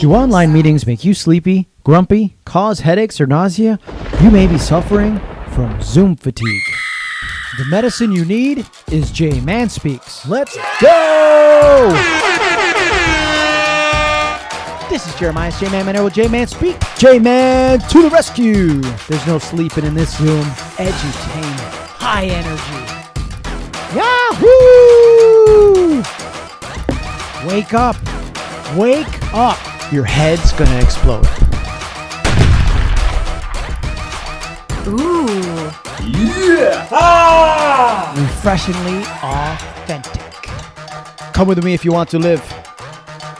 Do online meetings make you sleepy, grumpy, cause headaches or nausea? You may be suffering from Zoom fatigue. The medicine you need is J Man Speaks. Let's go! This is Jeremias J Man Maneiro with J Man Speak. J Man to the rescue! There's no sleeping in this Zoom. Edutainment, high energy. Yahoo! Wake up! Wake up! Your head's gonna explode. Ooh. Yeah! Ah! Refreshingly authentic. Come with me if you want to live.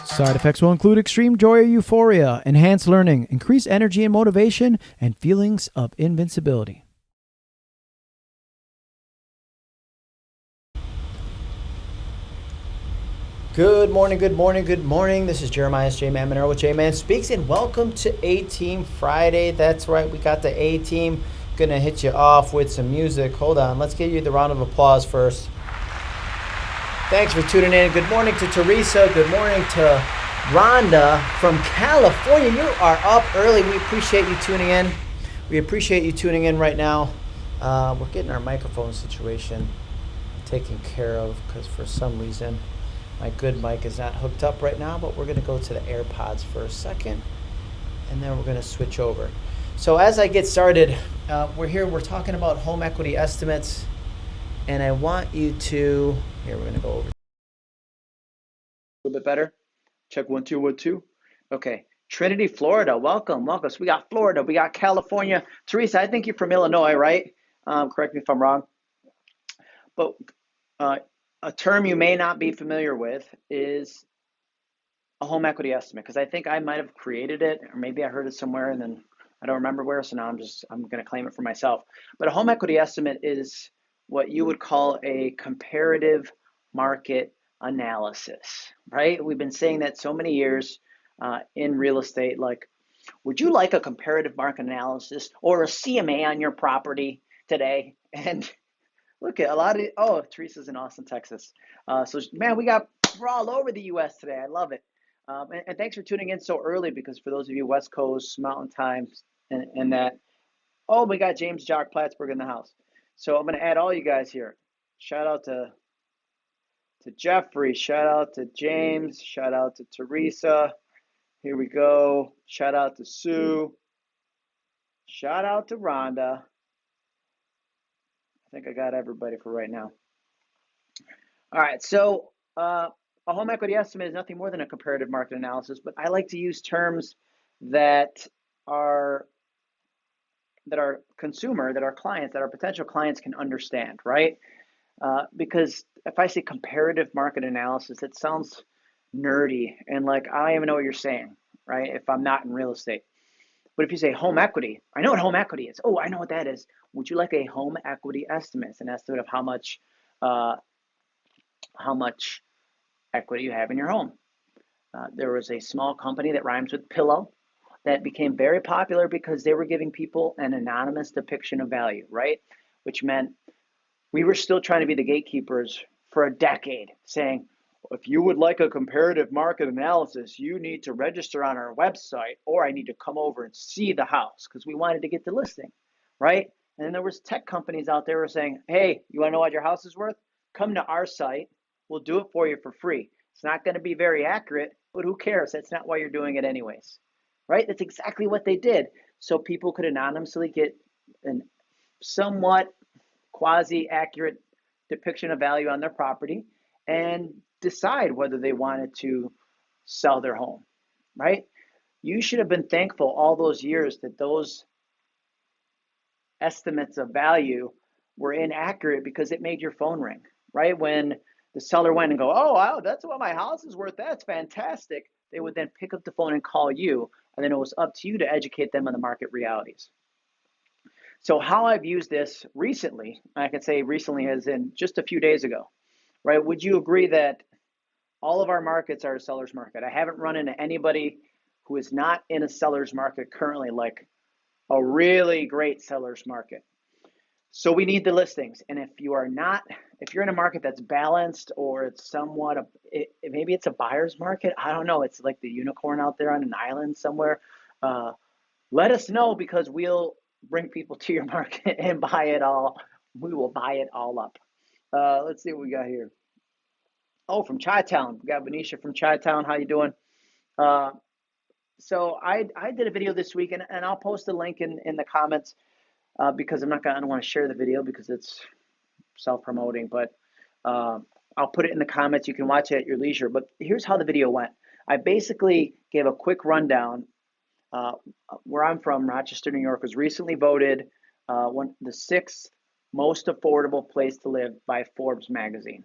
Side effects will include extreme joy or euphoria, enhanced learning, increased energy and motivation, and feelings of invincibility. Good morning, good morning, good morning. This is Jeremias J Man with J Man Speaks, and welcome to A Team Friday. That's right, we got the A Team. Gonna hit you off with some music. Hold on, let's give you the round of applause first. Thanks for tuning in. Good morning to Teresa. Good morning to Rhonda from California. You are up early. We appreciate you tuning in. We appreciate you tuning in right now. Uh, we're getting our microphone situation taken care of because for some reason my good mic is not hooked up right now, but we're going to go to the AirPods for a second and then we're going to switch over. So as I get started, uh, we're here, we're talking about home equity estimates, and I want you to, here, we're going to go over. A little bit better. Check one, two, one, two. Okay. Trinity, Florida. Welcome, welcome. So we got Florida, we got California. Teresa, I think you're from Illinois, right? Um, correct me if I'm wrong. But uh, a term you may not be familiar with is a home equity estimate because I think I might have created it or maybe I heard it somewhere and then I don't remember where so now I'm just I'm going to claim it for myself. But a home equity estimate is what you would call a comparative market analysis, right? We've been saying that so many years uh, in real estate like would you like a comparative market analysis or a CMA on your property today? And Look at a lot of oh, Teresa's in Austin, Texas. Uh, so man, we got we're all over the U.S. today. I love it. Um, and, and, thanks for tuning in so early because for those of you West Coast Mountain Times and, and that, oh, we got James Jock Plattsburgh in the house. So I'm going to add all you guys here. Shout out to to Jeffrey. Shout out to James. Shout out to Teresa. Here we go. Shout out to Sue. Shout out to Rhonda. I think I got everybody for right now. All right, so uh, a home equity estimate is nothing more than a comparative market analysis, but I like to use terms that are that our consumer, that our clients, that our potential clients can understand, right? Uh, because if I say comparative market analysis, it sounds nerdy and like I don't even know what you're saying, right? If I'm not in real estate. But if you say home equity, I know what home equity is. Oh, I know what that is. Would you like a home equity estimate? It's an estimate of how much, uh, how much equity you have in your home. Uh, there was a small company that rhymes with pillow that became very popular because they were giving people an anonymous depiction of value, right? Which meant we were still trying to be the gatekeepers for a decade, saying, if you would like a comparative market analysis, you need to register on our website or I need to come over and see the house because we wanted to get the listing, right? And then there was tech companies out there were saying, hey, you want to know what your house is worth? Come to our site. We'll do it for you for free. It's not going to be very accurate, but who cares? That's not why you're doing it anyways, right? That's exactly what they did. So people could anonymously get an somewhat quasi accurate depiction of value on their property and decide whether they wanted to sell their home, right? You should have been thankful all those years that those estimates of value were inaccurate because it made your phone ring, right? When the seller went and go, oh, wow, that's what my house is worth. That's fantastic. They would then pick up the phone and call you, and then it was up to you to educate them on the market realities. So how I've used this recently, I can say recently as in just a few days ago, right? Would you agree that all of our markets are a seller's market. I haven't run into anybody who is not in a seller's market currently, like a really great seller's market. So we need the listings. And if you are not if you're in a market that's balanced or it's somewhat a, it, maybe it's a buyer's market. I don't know. It's like the unicorn out there on an island somewhere. Uh, let us know because we'll bring people to your market and buy it all. We will buy it all up. Uh, let's see what we got here. Oh, from Chi Town. We got Venetia from Chi Town. How you doing? Uh, so I I did a video this week, and, and I'll post a link in, in the comments uh, because I'm not gonna I don't want to share the video because it's self promoting, but uh, I'll put it in the comments. You can watch it at your leisure. But here's how the video went. I basically gave a quick rundown. Uh, where I'm from, Rochester, New York, was recently voted uh, one the sixth most affordable place to live by Forbes magazine.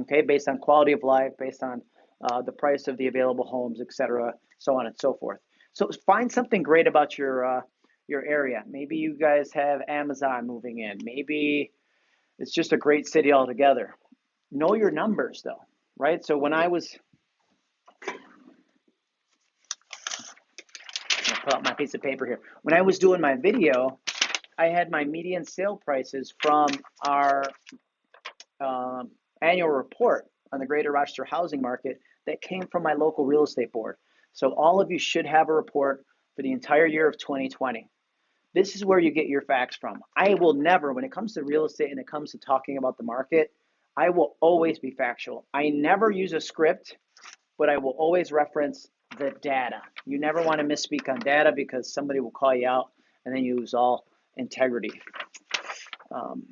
Okay, based on quality of life, based on uh, the price of the available homes, etc., so on and so forth. So find something great about your uh, your area. Maybe you guys have Amazon moving in. Maybe it's just a great city altogether. Know your numbers though, right? So when I was pull out my piece of paper here. When I was doing my video, I had my median sale prices from our um, annual report on the Greater Rochester housing market that came from my local real estate board. So all of you should have a report for the entire year of 2020. This is where you get your facts from. I will never, when it comes to real estate and it comes to talking about the market, I will always be factual. I never use a script, but I will always reference the data. You never want to misspeak on data because somebody will call you out and then you lose all integrity. Um,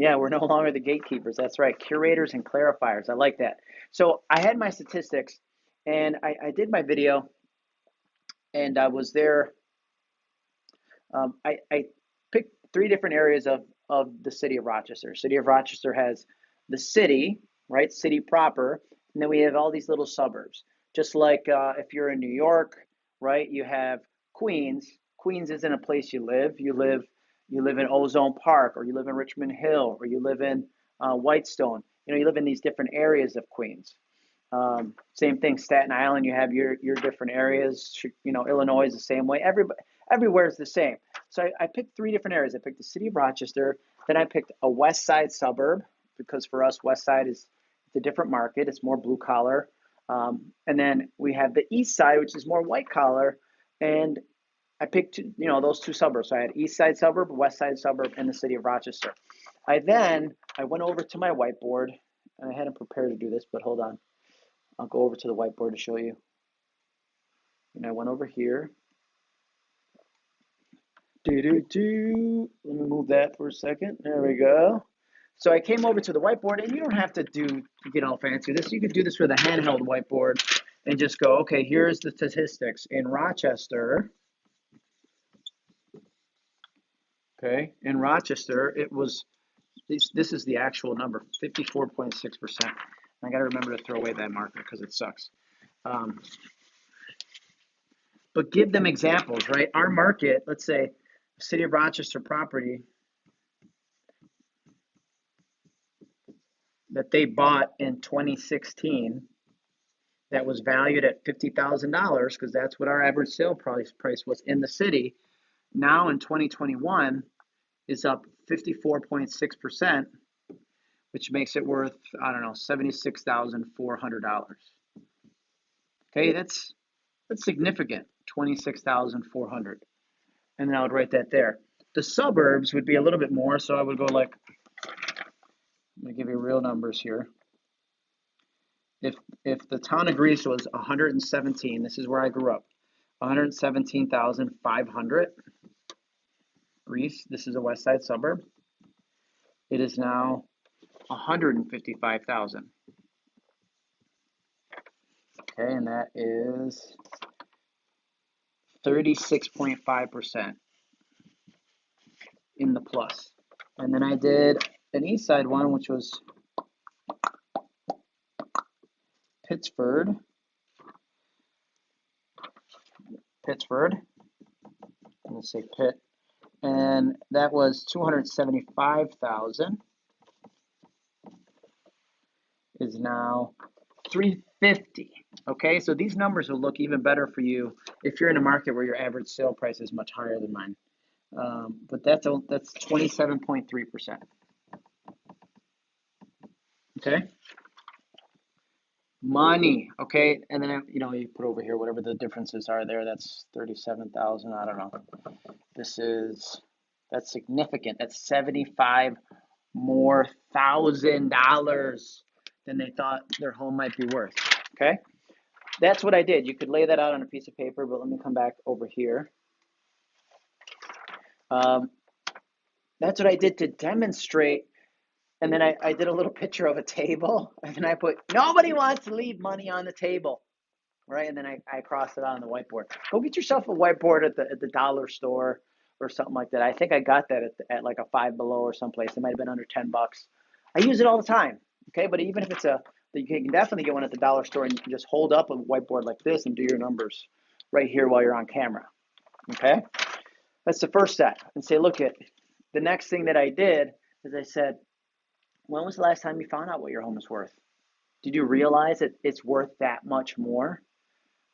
yeah, we're no longer the gatekeepers. That's right. Curators and clarifiers. I like that. So I had my statistics and I, I did my video and I was there. Um, I, I picked three different areas of, of the city of Rochester. City of Rochester has the city, right? City proper. And then we have all these little suburbs. Just like uh, if you're in New York, right? You have Queens. Queens isn't a place you live. You live you live in Ozone Park, or you live in Richmond Hill, or you live in uh, Whitestone. You know, you live in these different areas of Queens. Um, same thing, Staten Island. You have your your different areas. You know, Illinois is the same way. Every everywhere is the same. So I, I picked three different areas. I picked the city of Rochester. Then I picked a West Side suburb because for us, West Side is it's a different market. It's more blue collar. Um, and then we have the East Side, which is more white collar. And I picked, you know, those two suburbs. So I had East Side suburb, West Side suburb, and the city of Rochester. I then I went over to my whiteboard, and I hadn't prepared to do this, but hold on. I'll go over to the whiteboard to show you. And I went over here. Do do do. Let me move that for a second. There we go. So I came over to the whiteboard, and you don't have to do get all fancy. This you could do this with a handheld whiteboard, and just go. Okay, here's the statistics in Rochester. Okay, in Rochester, it was, this, this is the actual number, 54.6%. I got to remember to throw away that marker because it sucks. Um, but give them examples, right? Our market, let's say, City of Rochester property that they bought in 2016 that was valued at $50,000 because that's what our average sale price price was in the city now in 2021 is up 54.6%, which makes it worth, I don't know, $76,400. Okay, that's that's significant, 26,400. And then I would write that there. The suburbs would be a little bit more, so I would go like, let me give you real numbers here. If if the town of Greece was 117, this is where I grew up, 117,500. Greece, this is a west side suburb. It is now 155,000. Okay, and that is 36.5% in the plus. And then I did an east side one, which was Pittsford. Pittsford. I'm going to say Pitt and that was 275,000 is now 350 okay so these numbers will look even better for you if you're in a market where your average sale price is much higher than mine um, but that's a, that's 27.3 percent Okay. Money. Okay. And then, you know, you put over here whatever the differences are there. That's 37,000. I don't know. This is, that's significant. That's 75 more thousand dollars than they thought their home might be worth. Okay. That's what I did. You could lay that out on a piece of paper, but let me come back over here. Um, that's what I did to demonstrate. And then I, I did a little picture of a table, and then I put, nobody wants to leave money on the table. Right. And then I, I crossed it out on the whiteboard. Go get yourself a whiteboard at the, at the dollar store or something like that. I think I got that at, at like a five below or someplace. It might have been under 10 bucks. I use it all the time. Okay. But even if it's a, you can definitely get one at the dollar store and you can just hold up a whiteboard like this and do your numbers right here while you're on camera. Okay. That's the first step. And say, look at the next thing that I did is I said, when was the last time you found out what your home is worth? Did you realize that it's worth that much more?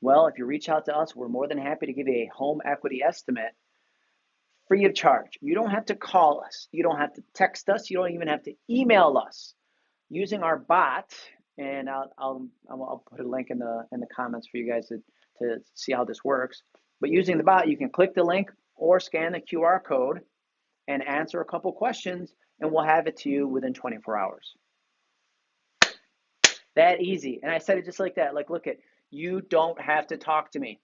Well, if you reach out to us, we're more than happy to give you a home equity estimate free of charge. You don't have to call us. You don't have to text us. You don't even have to email us. Using our bot, and I'll, I'll, I'll put a link in the in the comments for you guys to, to see how this works. But using the bot, you can click the link or scan the QR code and answer a couple questions, and we'll have it to you within 24 hours. That easy. And I said it just like that. Like, look at you don't have to talk to me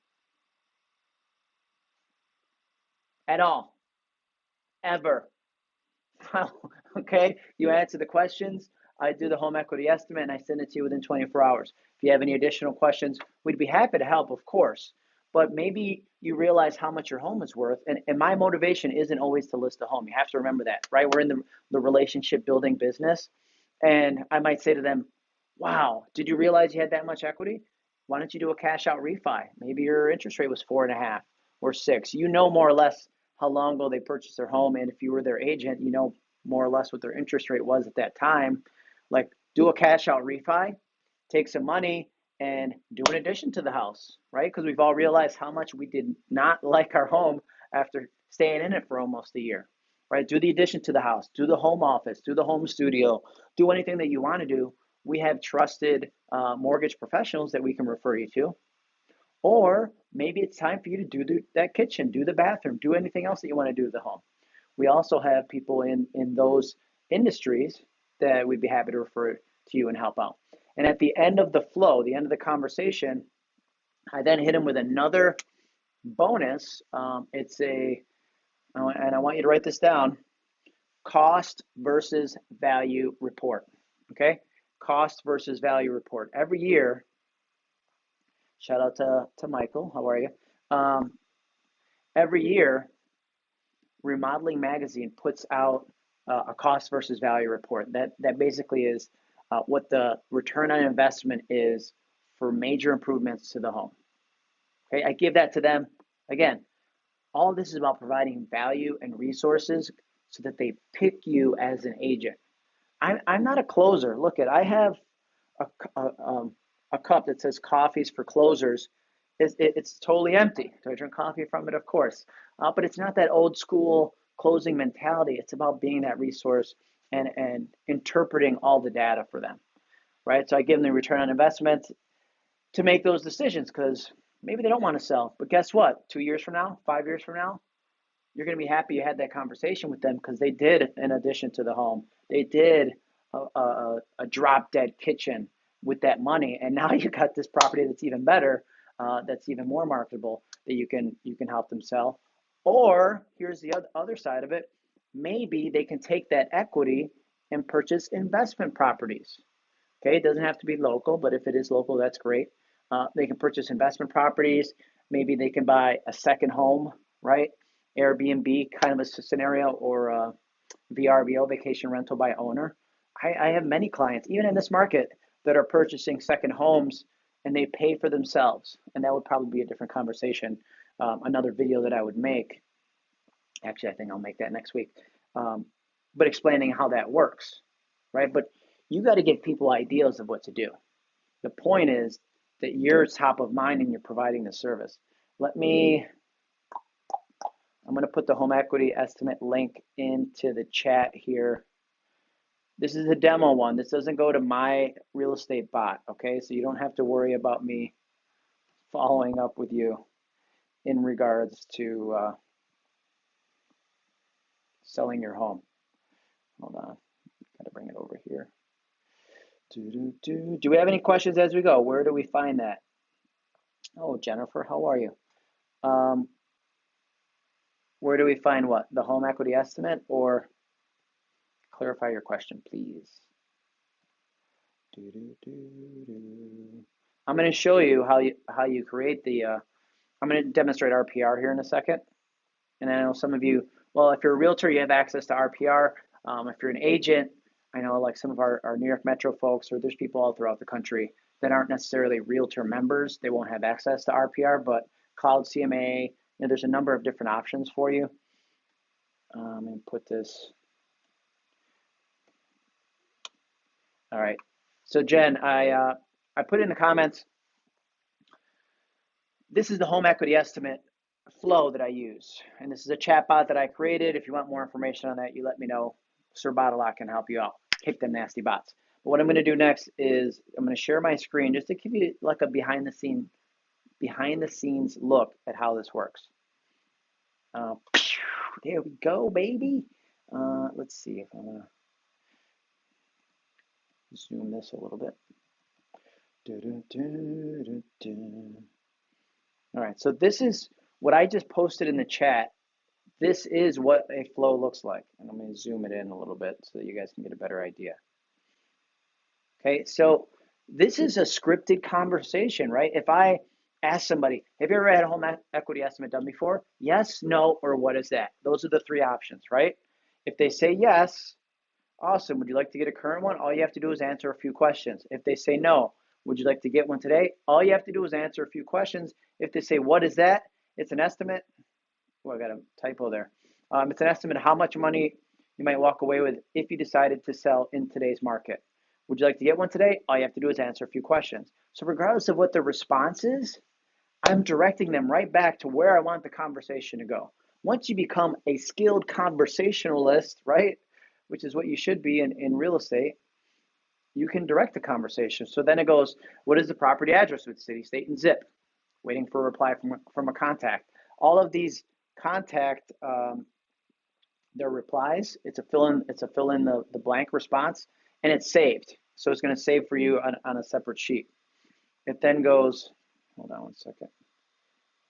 at all, ever. okay, you answer the questions. I do the home equity estimate and I send it to you within 24 hours. If you have any additional questions, we'd be happy to help, of course. But maybe you realize how much your home is worth. And, and my motivation isn't always to list a home. You have to remember that, right? We're in the, the relationship building business. And I might say to them, wow, did you realize you had that much equity? Why don't you do a cash out refi? Maybe your interest rate was four and a half or six. You know more or less how long ago they purchased their home. And if you were their agent, you know more or less what their interest rate was at that time. Like do a cash out refi, take some money and do an addition to the house, right? Because we've all realized how much we did not like our home after staying in it for almost a year, right? Do the addition to the house, do the home office, do the home studio, do anything that you want to do. We have trusted uh, mortgage professionals that we can refer you to. Or maybe it's time for you to do the, that kitchen, do the bathroom, do anything else that you want to do to the home. We also have people in, in those industries that we'd be happy to refer to you and help out. And at the end of the flow, the end of the conversation, I then hit him with another bonus. Um, it's a, and I want you to write this down cost versus value report. Okay? Cost versus value report. Every year, shout out to, to Michael. How are you? Um, every year, Remodeling Magazine puts out uh, a cost versus value report. That that basically is uh, what the return on investment is for major improvements to the home. Okay, I give that to them. Again, all this is about providing value and resources so that they pick you as an agent. I'm, I'm not a closer. Look at I have a, a, um, a cup that says coffees for closers. It's, it, it's totally empty. Do I drink coffee from it? Of course. Uh, but it's not that old school closing mentality. It's about being that resource and, and interpreting all the data for them, right? So I give them the return on investment to make those decisions because maybe they don't want to sell. But guess what? Two years from now, five years from now, you're going to be happy you had that conversation with them because they did an addition to the home. They did a, a, a drop dead kitchen with that money, and now you got this property that's even better, uh, that's even more marketable that you can you can help them sell. Or here's the other side of it maybe they can take that equity and purchase investment properties. Okay, it doesn't have to be local, but if it is local, that's great. Uh, they can purchase investment properties. Maybe they can buy a second home, right? Airbnb kind of a scenario or a VRBO, vacation rental by owner. I, I have many clients, even in this market, that are purchasing second homes and they pay for themselves. And that would probably be a different conversation, um, another video that I would make Actually, I think I'll make that next week. Um, but explaining how that works, right? But you got to give people ideas of what to do. The point is that you're top of mind and you're providing the service. Let me, I'm going to put the home equity estimate link into the chat here. This is a demo one. This doesn't go to my real estate bot, okay? So you don't have to worry about me following up with you in regards to uh, selling your home. Hold on, gotta bring it over here. Do, do, do. do we have any questions as we go? Where do we find that? Oh, Jennifer, how are you? Um, where do we find what? The home equity estimate or clarify your question, please? I'm going to show you how you how you create the. Uh, I'm going to demonstrate RPR here in a second, and I know some of you. Well, if you're a realtor, you have access to RPR. Um, if you're an agent, I know like some of our, our New York Metro folks, or there's people all throughout the country that aren't necessarily realtor members. They won't have access to RPR, but Cloud CMA, you know, there's a number of different options for you. Um, and put this. All right. So Jen, I uh, I put in the comments. This is the home equity estimate flow that I use, and this is a chat bot that I created. If you want more information on that, you let me know. Sir Bottlelock can help you out. Kick them nasty bots. But what I'm going to do next is I'm going to share my screen just to give you like a behind the scene, behind the scenes look at how this works. Uh, there we go, baby. Uh, let's see if I'm to zoom this a little bit. All right, so this is what I just posted in the chat. This is what a flow looks like. And I'm going to zoom it in a little bit so that you guys can get a better idea. Okay, so this is a scripted conversation, right? If I ask somebody, have you ever had a home equity estimate done before? Yes, no, or what is that? Those are the three options, right? If they say yes, awesome. Would you like to get a current one? All you have to do is answer a few questions. If they say no, would you like to get one today? All you have to do is answer a few questions. If they say, what is that? It's an estimate. Oh, I got a typo there. Um, it's an estimate of how much money you might walk away with if you decided to sell in today's market. Would you like to get one today? All you have to do is answer a few questions. So regardless of what the response is, I'm directing them right back to where I want the conversation to go. Once you become a skilled conversationalist, right, which is what you should be in, in real estate, you can direct the conversation. So then it goes, what is the property address with city, state, and zip? Waiting for a reply from, from a contact. All of these contact um, their replies. It's a fill in, it's a fill in the, the blank response and it's saved. So it's going to save for you on, on a separate sheet. It then goes, hold on one second.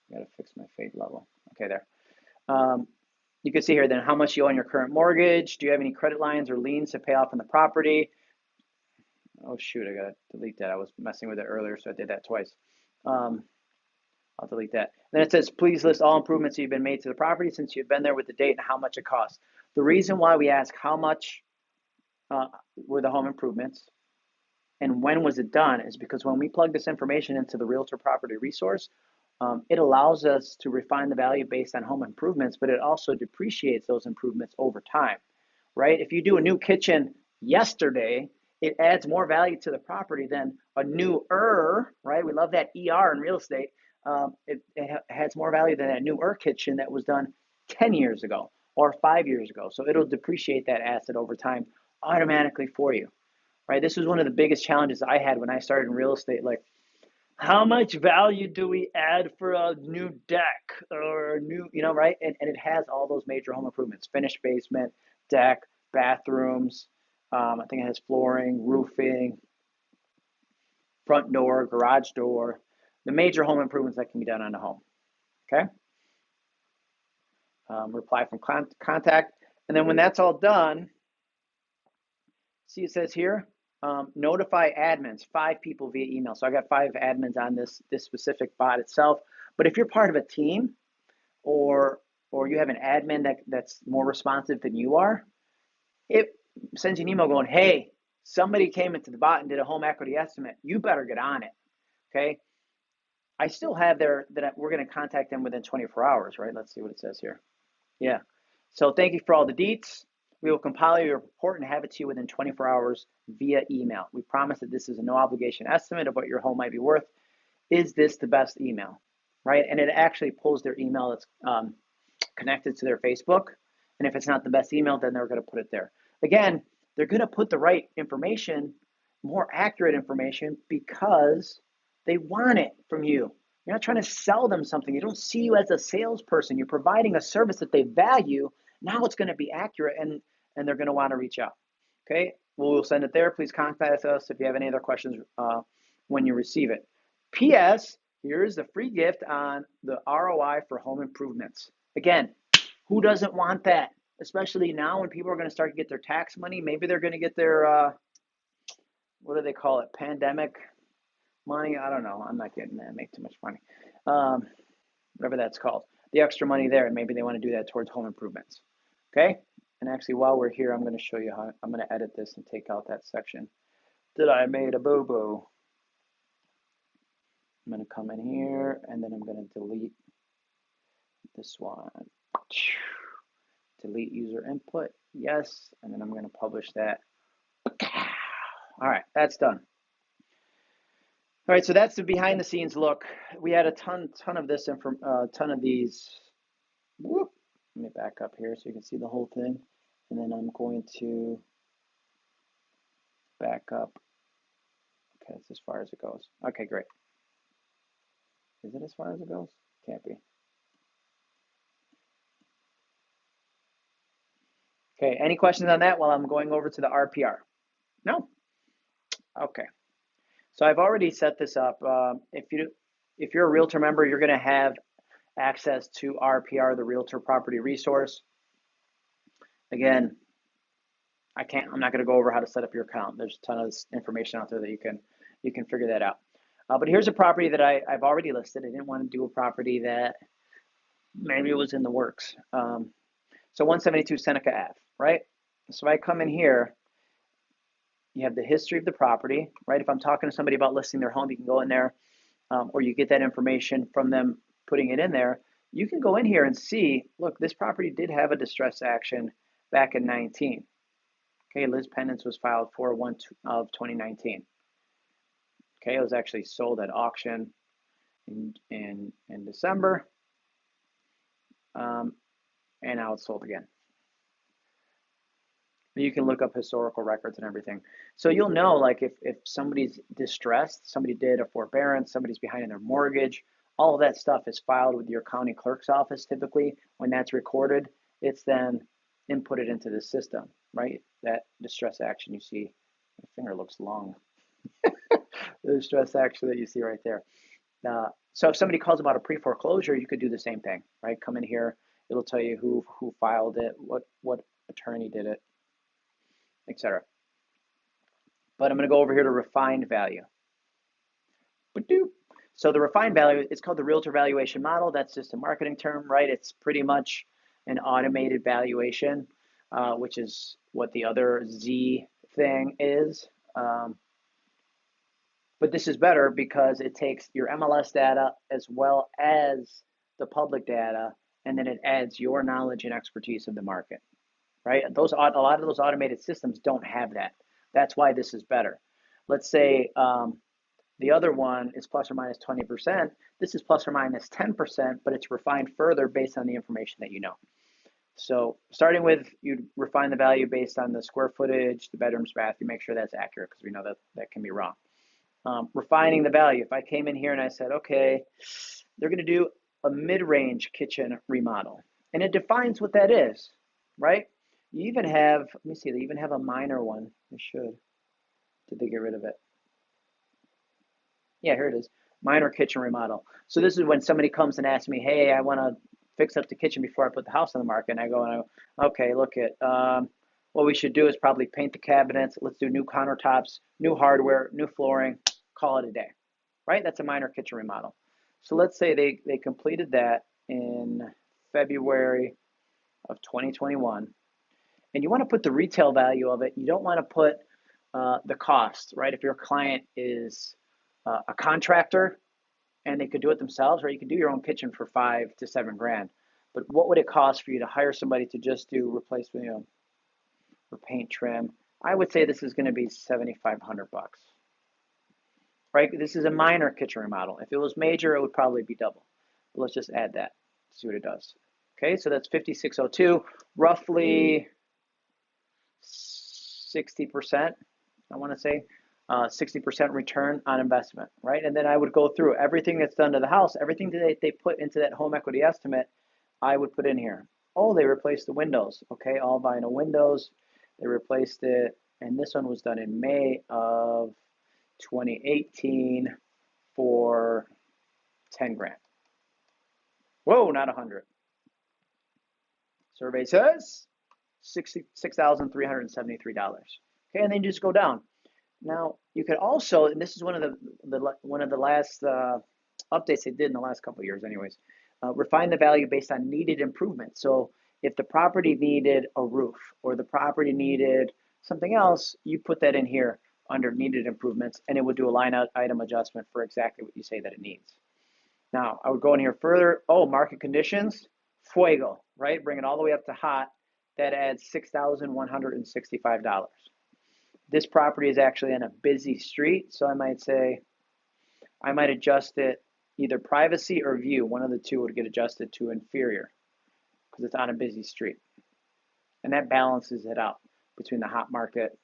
I got to fix my fade level. Okay, there. Um, you can see here then how much you owe on your current mortgage. Do you have any credit lines or liens to pay off on the property? Oh shoot, I gotta delete that. I was messing with it earlier, so I did that twice. Um, I'll delete that. Then it says, please list all improvements you've been made to the property since you've been there with the date and how much it costs. The reason why we ask how much uh, were the home improvements and when was it done is because when we plug this information into the realtor property resource, um, it allows us to refine the value based on home improvements, but it also depreciates those improvements over time, right? If you do a new kitchen yesterday, it adds more value to the property than a new er, right? We love that ER in real estate. Um, it, it has more value than that new er kitchen that was done 10 years ago or five years ago. So it'll depreciate that asset over time automatically for you, right? This was one of the biggest challenges I had when I started in real estate. Like, how much value do we add for a new deck or a new, you know, right? And, and it has all those major home improvements finished basement, deck, bathrooms. Um, I think it has flooring, roofing, front door, garage door, the major home improvements that can be done on a home. Okay. Um, reply from con- contact. And then when that's all done, See, it says here, um, notify admins, five people via email. So I got five admins on this, this specific bot itself. But if you're part of a team or or you have an admin that, that's more responsive than you are, it sends you an email going, hey, somebody came into the bot and did a home equity estimate. You better get on it. Okay. I still have their that we're going to contact them within 24 hours, right? Let's see what it says here. Yeah. So thank you for all the deets. We will compile your report and have it to you within 24 hours via email. We promise that this is a no obligation estimate of what your home might be worth. Is this the best email? Right? And it actually pulls their email that's um, connected to their Facebook. And if it's not the best email, then they're going to put it there. Again, they're going to put the right information, more accurate information, because they want it from you. You're not trying to sell them something. You don't see you as a salesperson. You're providing a service that they value. Now it's going to be accurate and, and they're going to want to reach out. Okay, we'll send it there. Please contact us if you have any other questions uh, when you receive it. P.S. Here's the free gift on the ROI for home improvements. Again, who doesn't want that? Especially now when people are going to start to get their tax money. Maybe they're going to get their, uh, what do they call it? Pandemic money. I don't know. I'm not getting that. I Make too much money. Um, whatever that's called. The extra money there, and maybe they want to do that towards home improvements. Okay. And actually, while we're here, I'm going to show you how I'm going to edit this and take out that section. Did I made a boo? I'm going to come in here and then I'm going to delete this one. Delete user input. Yes. And then I'm going to publish that. All right, that's done. All right, so that's the behind the scenes look. We had a ton, ton of this, from uh, ton of these. Whoop. Let me back up here so you can see the whole thing. And then I'm going to back up. Okay, that's as far as it goes. Okay, great. Is it as far as it goes? Can't be. Okay, any questions on that while I'm going over to the RPR? No? Okay. So I've already set this up. Uh, if you if you're a realtor member, you're going to have access to RPR, the Realtor Property Resource. Again, I can't. I'm not going to go over how to set up your account. There's a ton of information out there that you can you can figure that out. Uh, but here's a property that I, I've already listed. I didn't want to do a property that maybe was in the works. Um, so 172 Seneca Ave, right? So I come in here, you have the history of the property, right? If I'm talking to somebody about listing their home, you can go in there, um, or you get that information from them putting it in there. You can go in here and see, look, this property did have a distress action back in 19. Okay, Lis Pendens was filed for 1 of 2019. Okay, it was actually sold at auction in in, in December, um, and now it's sold again. You can look up historical records and everything. So you'll know like if, if somebody's distressed, somebody did a forbearance, somebody's behind in their mortgage, all of that stuff is filed with your county clerk's office typically. When that's recorded, it's then inputted into the system, right? That distress action you see, my finger looks long. the distress action that you see right there. Uh, so if somebody calls about a pre-foreclosure, you could do the same thing, right? Come in here, it'll tell you who who filed it, what what attorney did it, etc. But I'm going to go over here to refined value. So the refined value, it's called the realtor valuation model. That's just a marketing term, right? It's pretty much an automated valuation, uh, which is what the other Z thing is. Um, but this is better because it takes your MLS data as well as the public data, and then it adds your knowledge and expertise of the market, right? Those a lot of those automated systems don't have that. That's why this is better. Let's say um, the other one is plus or minus 20%. This is plus or minus 10%, but it's refined further based on the information that you know. So starting with, you refine the value based on the square footage, the bedrooms, bath, you make sure that's accurate because we know that that can be wrong um, refining the value. If I came in here and I said, okay, they're going to do a mid-range kitchen remodel, and it defines what that is, right? You even have, let me see, they even have a minor one. They should. Did they get rid of it? Yeah, here it is. Minor kitchen remodel. So this is when somebody comes and asks me, hey, I want to fix up the kitchen before I put the house on the market. And I go, and I go okay, look at, um, what we should do is probably paint the cabinets. Let's do new countertops, new hardware, new flooring, call it a day, right? That's a minor kitchen remodel. So let's say they, they completed that in February of 2021, and you want to put the retail value of it. You don't want to put uh, the cost, right? If your client is uh, a contractor and they could do it themselves, or You could do your own kitchen for five to seven grand. But what would it cost for you to hire somebody to just do replacement, you know, or paint trim? I would say this is going to be 7,500 bucks right? This is a minor kitchen remodel. If it was major, it would probably be double. But let's just add that, see what it does. Okay, so that's 5602, roughly 60%, I want to say, uh, 60% return on investment, right? And then I would go through everything that's done to the house, everything that they, put into that home equity estimate, I would put in here. Oh, they replaced the windows. Okay, all vinyl windows. They replaced it, and this one was done in May of 2018 for 10 grand. Whoa, not 100. Survey says $66,373. Okay, and then you just go down. Now, you could also, and this is one of the, the one of the last uh, updates they did in the last couple years anyways, uh, refine the value based on needed improvement. So if the property needed a roof or the property needed something else, you put that in here under needed improvements and it would do a line item adjustment for exactly what you say that it needs. Now, I would go in here further. Oh, market conditions, fuego, right? Bring it all the way up to hot. That adds $6,165. This property is actually in a busy street, so I might say, I might adjust it either privacy or view. One of the two would get adjusted to inferior because it's on a busy street. And that balances it out between the hot market.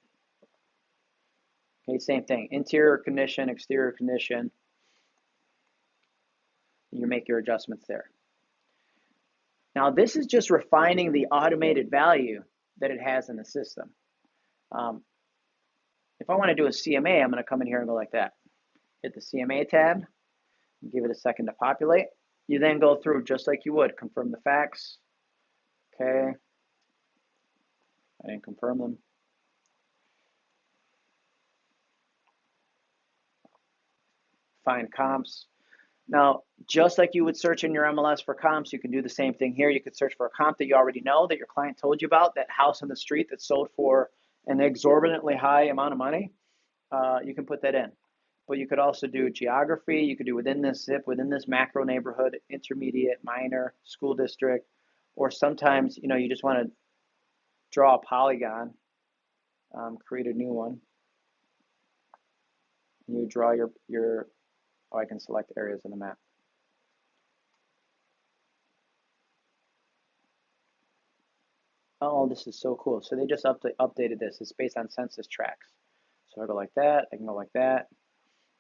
Okay, same thing. Interior condition, exterior condition. You make your adjustments there. Now, this is just refining the automated value that it has in the system. Um, if I want to do a CMA, I'm going to come in here and go like that. Hit the CMA tab, give it a second to populate. You then go through just like you would, confirm the facts. Okay. I didn't confirm them. Find comps. Now, just like you would search in your MLS for comps, you can do the same thing here. You could search for a comp that you already know that your client told you about, that house on the street that sold for an exorbitantly high amount of money, uh, you can put that in. But you could also do geography. You could do within this zip, within this macro neighborhood, intermediate, minor, school district, or sometimes you know you just want to draw a polygon, um, create a new one. You draw your your. Oh, I can select areas in the map. Oh, this is so cool. So they just update, updated this. It's based on census tracts. So I go like that. I can go like that.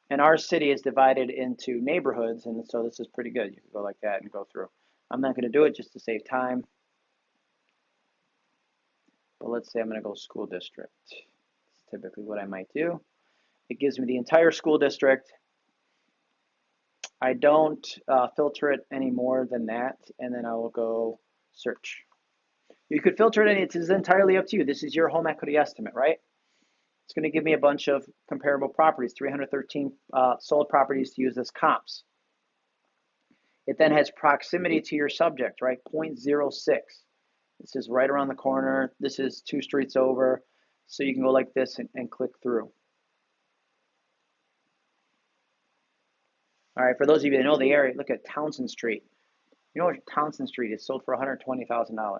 And our city is divided into neighborhoods, and so this is pretty good. You can go like that and go through. I'm not going to do it just to save time. But let's say I'm going to go school district. It's typically what I might do. It gives me the entire school district. I don't uh, filter it any more than that, and then I will go search. You could filter it, and it's entirely up to you. This is your home equity estimate, right? It's going to give me a bunch of comparable properties, 313 uh, sold properties to use as comps. It then has proximity to your subject, right? 0.06. This is right around the corner. This is two streets over. So you can go like this and, and click through. All right, for those of you that know the area, look at Townsend Street. You know what Townsend Street is sold for $120,000.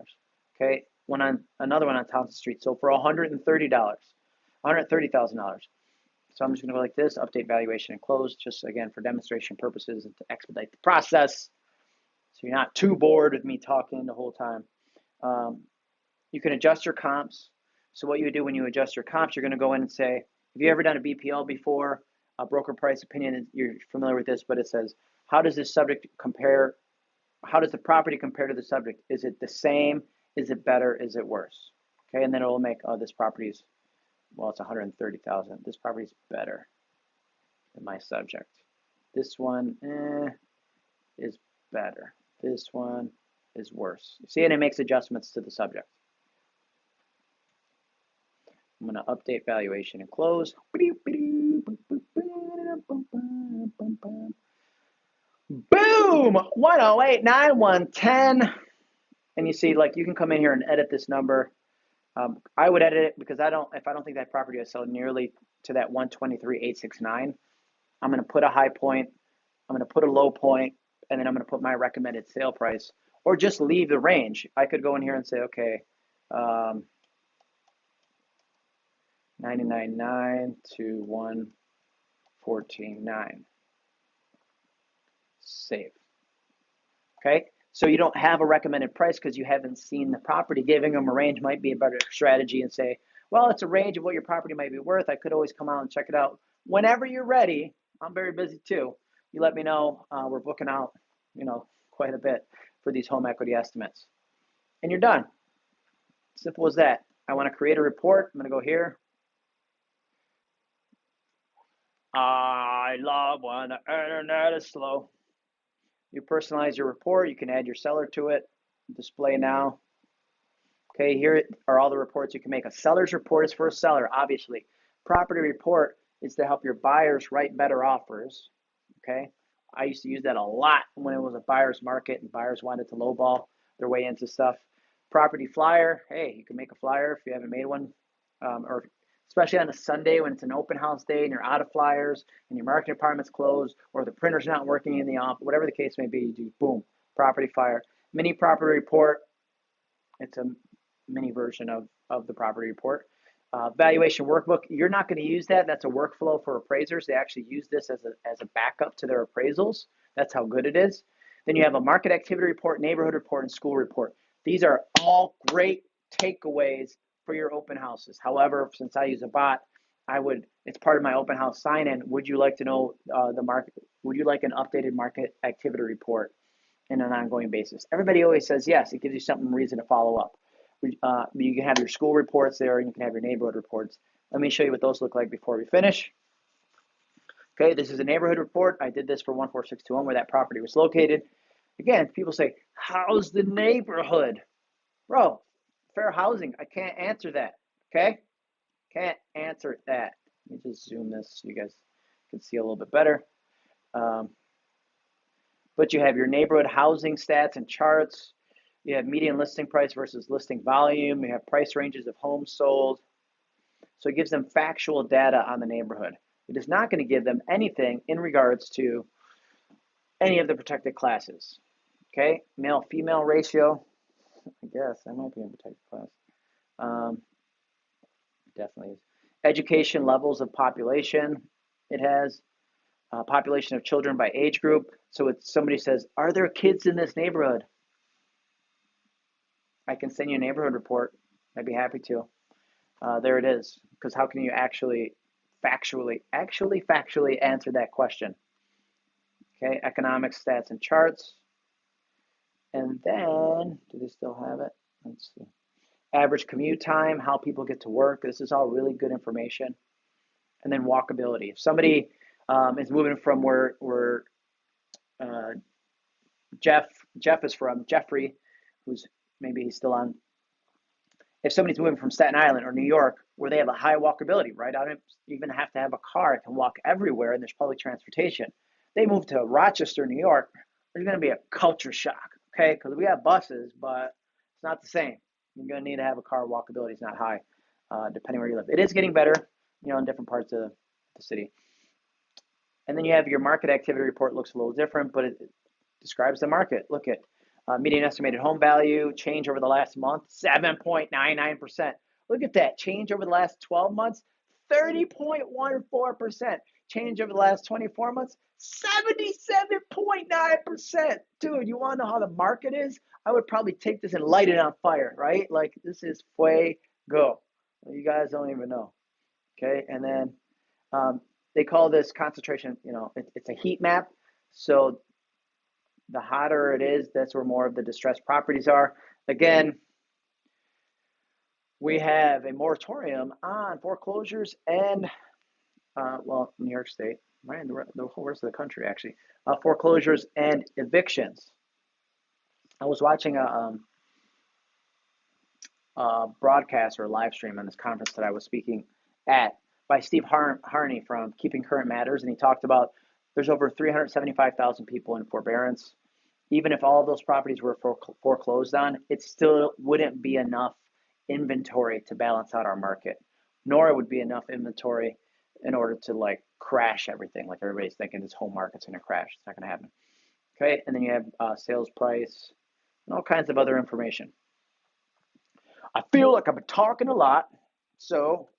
Okay, one on another one on Townsend Street. So for $130, $130,000. So I'm just going to go like this, update valuation and close, just again for demonstration purposes and to expedite the process. So you're not too bored with me talking the whole time. Um, you can adjust your comps. So what you would do when you adjust your comps, you're going to go in and say, have you ever done a BPO before? A broker price opinion, you're familiar with this, but it says, how does this subject compare? How does the property compare to the subject? Is it the same? Is it better? Is it worse? Okay, and then it will make, oh, this property is, well, it's 130,000. This property is better than my subject. This one eh, is better. This one is worse. See, and it makes adjustments to the subject. I'm going to update valuation and close. Boom! 108, 110 and you see like you can come in here and edit this number. Um, I would edit it because I don't if I don't think that property is sold nearly to that 123,869. I'm going to put a high point, I'm going to put a low point, and then I'm going to put my recommended sale price, or just leave the range. I could go in here and say, okay, um, 99.9 to 114.9. Save. Okay, so you don't have a recommended price because you haven't seen the property. Giving them a range might be a better strategy and say, Well, it's a range of what your property might be worth. I could always come out and check it out whenever you're ready. I'm very busy too. You let me know. Uh, we're booking out, you know, quite a bit for these home equity estimates. And you're done. Simple as that. I want to create a report. I'm going to go here. I love when the internet is slow. You personalize your report. You can add your seller to it. Display now. Okay, here are all the reports you can make. A seller's report is for a seller, obviously. Property report is to help your buyers write better offers. Okay, I used to use that a lot when it was a buyer's market and buyers wanted to lowball their way into stuff. Property flyer, hey, you can make a flyer if you haven't made one, um, or especially on a Sunday when it's an open house day and you're out of flyers and your marketing department's closed or the printer's not working in the office, whatever the case may be, you do boom, property flyer. Mini property report, it's a mini version of, of the property report. Uh, valuation workbook, you're not going to use that. That's a workflow for appraisers. They actually use this as a, as a backup to their appraisals. That's how good it is. Then you have a market activity report, neighborhood report, and school report. These are all great takeaways for your open houses. However, since I use a bot, I would, it's part of my open house sign in. Would you like to know uh, the market? Would you like an updated market activity report in an ongoing basis? Everybody always says yes. It gives you something reason to follow up. Uh, you can have your school reports there and you can have your neighborhood reports. Let me show you what those look like before we finish. Okay, this is a neighborhood report. I did this for 14621 where that property was located. Again, people say, how's the neighborhood? Bro, fair housing. I can't answer that. Okay? Can't answer that. Let me just zoom this so you guys can see a little bit better. Um, but you have your neighborhood housing stats and charts. You have median listing price versus listing volume. You have price ranges of homes sold. So it gives them factual data on the neighborhood. It is not going to give them anything in regards to any of the protected classes. Okay, male female ratio. I guess I might be in protected class. Um, definitely is. Education levels of population. It has uh, population of children by age group. So if somebody says, "Are there kids in this neighborhood?" I can send you a neighborhood report. I'd be happy to. Uh, there it is. Because how can you actually, factually, actually factually answer that question? Okay, economic stats and charts. And then, do they still have it? Let's see. Average commute time, how people get to work. This is all really good information. And then walkability. If somebody um, is moving from where where uh, Jeff Jeff is from, Jeffrey, who's maybe he's still on. If somebody's moving from Staten Island or New York, where they have a high walkability, right? I don't even have to have a car; I can walk everywhere, and there's public transportation. They move to Rochester, New York. There's going to be a culture shock okay? Because we have buses, but it's not the same. You're going to need to have a car. Walkability is not high, uh, depending where you live. It is getting better, you know, in different parts of the city. And then you have your market activity report. Looks a little different, but it describes the market. Look at uh, median estimated home value change over the last month, 7.99%. Look at that change over the last 12 months, 30.14%. Change over the last 24 months, 77.9%. Dude, you want to know how the market is? I would probably take this and light it on fire, right? Like this is fuego. You guys don't even know. Okay, and then um, they call this concentration, you know, it, it's a heat map. So the hotter it is, that's where more of the distressed properties are. Again, we have a moratorium on foreclosures and, uh, well, New York State, right? The, the whole rest of the country, actually. Uh, foreclosures and evictions. I was watching a, um, a broadcast or a live stream on this conference that I was speaking at by Steve Har- Harney from Keeping Current Matters, and he talked about there's over 375,000 people in forbearance. Even if all of those properties were foreclosed on, it still wouldn't be enough inventory to balance out our market, nor would be enough inventory in order to like crash everything. Like everybody's thinking this whole market's going to crash. It's not going to happen. Okay, and then you have uh, sales price and all kinds of other information. I feel like I've been talking a lot, so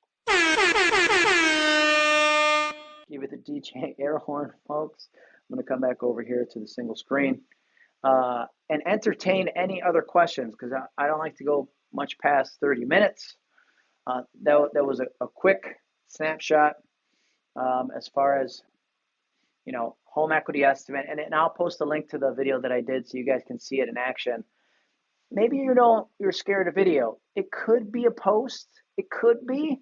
give it the DJ air horn, folks. I'm going to come back over here to the single screen uh, and entertain any other questions because I, I don't like to go much past 30 minutes. Uh, that, that was a, a quick snapshot um, as far as you know home equity estimate, and, and I'll post a link to the video that I did so you guys can see it in action. Maybe you don't you're scared of video. It could be a post. It could be.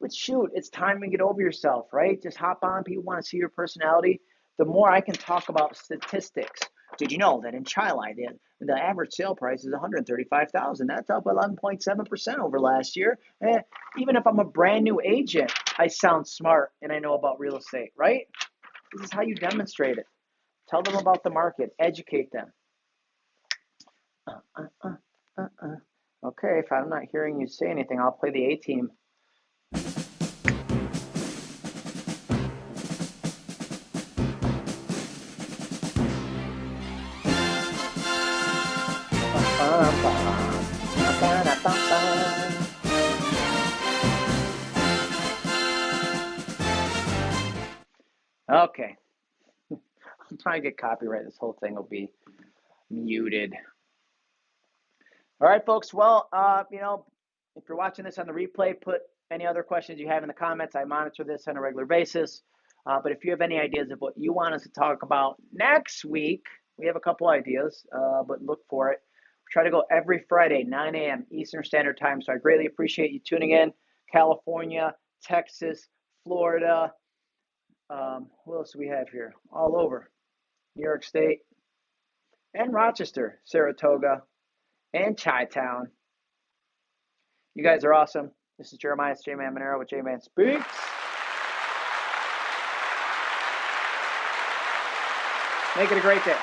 But shoot, it's time to get over yourself, right? Just hop on. People want to see your personality. The more I can talk about statistics. Did you know that in Chile, the, the average sale price is 135,000? That's up 11.7% over last year. Eh, even if I'm a brand new agent, I sound smart and I know about real estate, right? This is how you demonstrate it. Tell them about the market, educate them. Uh, uh, uh, uh, uh. okay, if I'm not hearing you say anything, I'll play the A team. Okay. I'm trying to get copyright. This whole thing will be muted. All right, folks. Well, uh, you know, if you're watching this on the replay, put any other questions you have in the comments. I monitor this on a regular basis. Uh, but if you have any ideas of what you want us to talk about next week, we have a couple ideas, uh, but look for it. We try to go every Friday, 9 a.m. Eastern Standard Time. So I greatly appreciate you tuning in. California, Texas, Florida, um, what else do we have here? All over. New York State and Rochester, Saratoga, and Chi Town. You guys are awesome. This is Jeremias J Man Maneiro with J Man Speaks. Make it a great day.